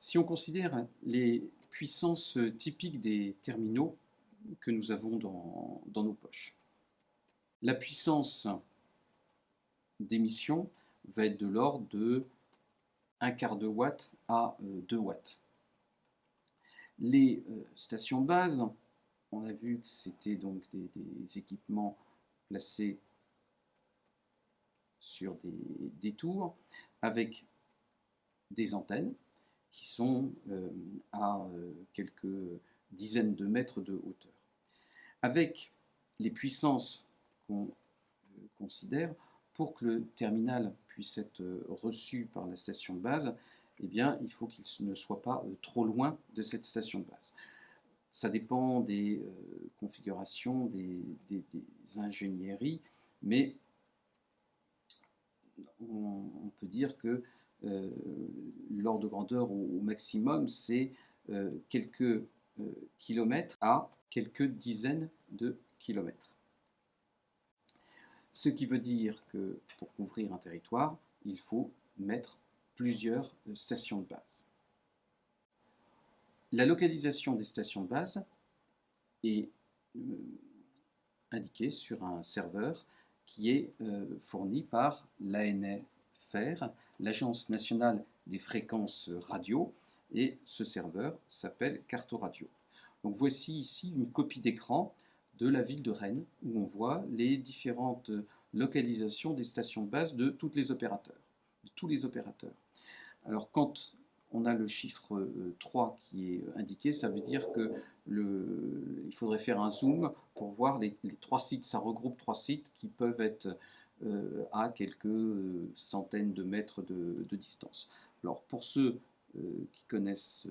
Si on considère les puissances typiques des terminaux que nous avons dans, nos poches, la puissance d'émission va être de l'ordre de 1 quart de watt à 2 watts. Les stations de base, on a vu que c'était donc des, équipements placés sur des, tours avec des antennes qui sont euh, à euh, quelques dizaines de mètres de hauteur. Avec les puissances qu'on euh, considère, pour que le terminal puisse être reçu par la station de base, eh bien, il faut qu'il ne soit pas trop loin de cette station de base. Ça dépend des configurations, des, ingénieries, mais on, peut dire que l'ordre de grandeur au, maximum, c'est euh, quelques kilomètres à quelques dizaines de kilomètres. Ce qui veut dire que pour couvrir un territoire, il faut mettre plusieurs stations de base. La localisation des stations de base est euh, indiquée sur un serveur qui est euh, fourni par l'ANFR, l'Agence nationale des fréquences radio, et ce serveur s'appelle Radio. Donc voici ici une copie d'écran de la ville de Rennes où on voit les différentes localisations des stations de base de tous les opérateurs. Tous les opérateurs. Alors quand on a le chiffre 3 euh, qui est indiqué, ça veut dire que le, il faudrait faire un zoom pour voir les, trois sites, ça regroupe trois sites qui peuvent être euh, à quelques euh, centaines de mètres de, distance. Alors pour ceux qui connaissent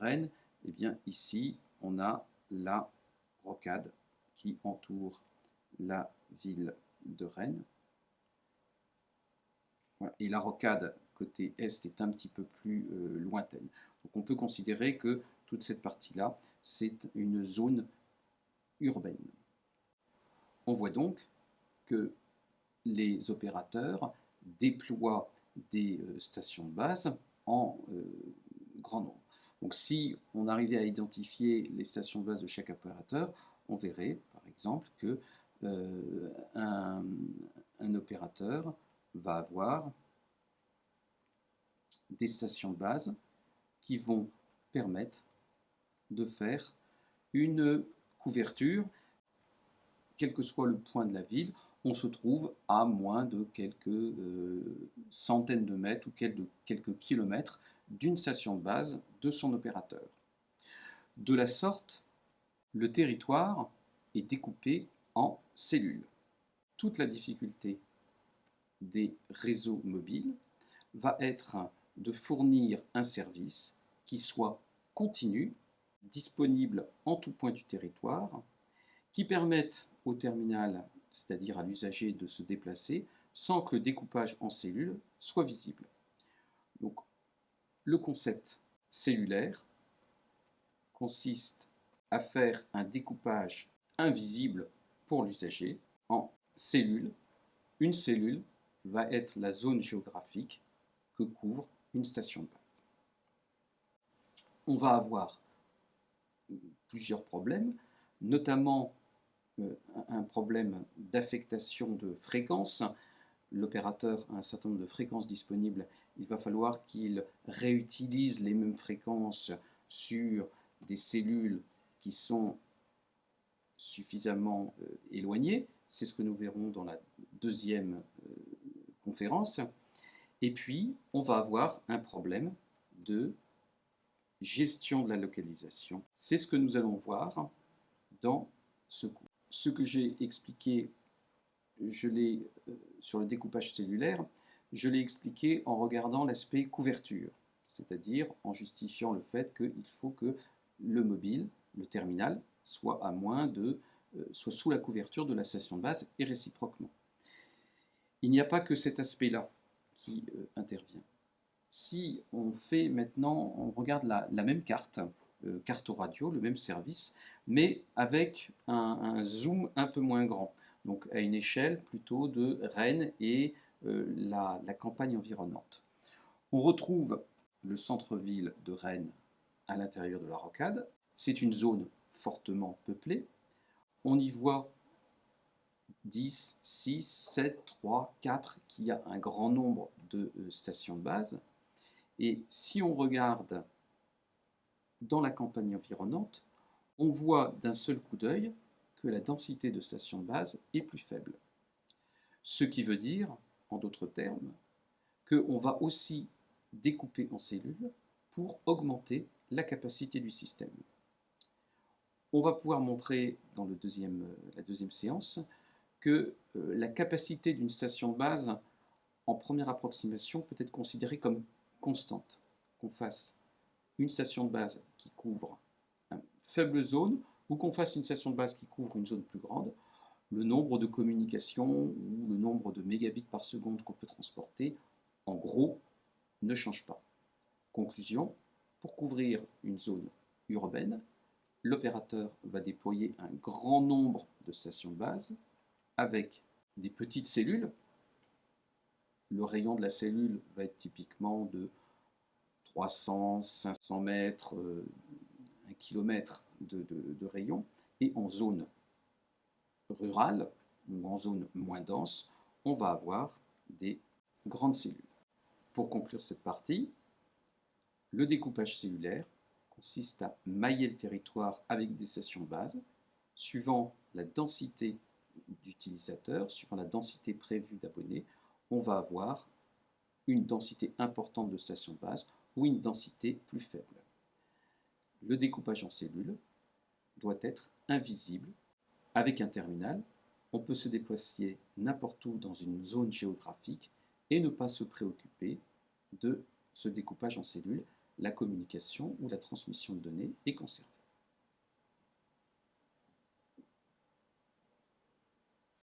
Rennes, eh bien ici on a la rocade qui entoure la ville de Rennes. Et la rocade côté est est un petit peu plus euh, lointaine. Donc on peut considérer que toute cette partie-là, c'est une zone urbaine. On voit donc que les opérateurs déploient des euh, stations de base en euh, grand nombre. Donc si on arrivait à identifier les stations de base de chaque opérateur, on verrait par exemple que un, opérateur va avoir des stations de base qui vont permettre de faire une couverture, quel que soit le point de la ville, on se trouve à moins de quelques euh, centaines de mètres ou quelques, quelques kilomètres d'une station de base de son opérateur. De la sorte, le territoire est découpé en cellules. Toute la difficulté des réseaux mobiles va être de fournir un service qui soit continu, disponible en tout point du territoire, qui permette au terminal, c'est-à-dire à, l'usager, de se déplacer sans que le découpage en cellules soit visible. Donc, le concept cellulaire consiste à faire un découpage invisible pour l'usager en cellules. Une cellule va être la zone géographique que couvre une station de base. On va avoir plusieurs problèmes, notamment un problème d'affectation de fréquences. L'opérateur a un certain nombre de fréquences disponibles, il va falloir qu'il réutilise les mêmes fréquences sur des cellules qui sont suffisamment euh, éloignées. C'est ce que nous verrons dans la deuxième euh, conférence. Et puis, on va avoir un problème de gestion de la localisation. C'est ce que nous allons voir dans ce cours. Ce que j'ai expliqué je l'ai euh, sur le découpage cellulaire, je l'ai expliqué en regardant l'aspect couverture, c'est-à-dire en justifiant le fait qu'il faut que le mobile, le terminal, soit à moins de, euh, soit sous la couverture de la station de base et réciproquement. Il n'y a pas que cet aspect-là qui euh, intervient. Si on fait maintenant, on regarde la, même carte, euh, carte radio, le même service, mais avec un, zoom un peu moins grand, donc à une échelle plutôt de Rennes et euh, la, campagne environnante. On retrouve le centre-ville de Rennes à l'intérieur de la rocade. C'est une zone fortement peuplée. On y voit 10, 6, 7, 3, 4, qu'il y a un grand nombre de euh, stations de base. Et si on regarde dans la campagne environnante, on voit d'un seul coup d'œil que la densité de stations de base est plus faible. Ce qui veut dire, en d'autres termes, qu'on va aussi découper en cellules pour augmenter la capacité du système. On va pouvoir montrer dans la deuxième séance que euh, la capacité d'une station de base en première approximation peut être considérée comme constante. Qu'on fasse une station de base qui couvre une faible zone ou qu'on fasse une station de base qui couvre une zone plus grande, le nombre de communications ou le nombre de mégabits par seconde qu'on peut transporter, en gros, ne change pas. Conclusion, pour couvrir une zone urbaine, l'opérateur va déployer un grand nombre de stations de base avec des petites cellules. Le rayon de la cellule va être typiquement de 300, 500 mètres, 1 km de, de rayon. Et en zone rurale ou en zone moins dense, on va avoir des grandes cellules. Pour conclure cette partie, le découpage cellulaire consiste à mailler le territoire avec des stations de base, suivant la densité d'utilisateurs, suivant la densité prévue d'abonnés, on va avoir une densité importante de stations de base ou une densité plus faible. Le découpage en cellules doit être invisible. Avec un terminal, on peut se déplacer n'importe où dans une zone géographique et ne pas se préoccuper de ce découpage en cellules. La communication ou la transmission de données est conservée.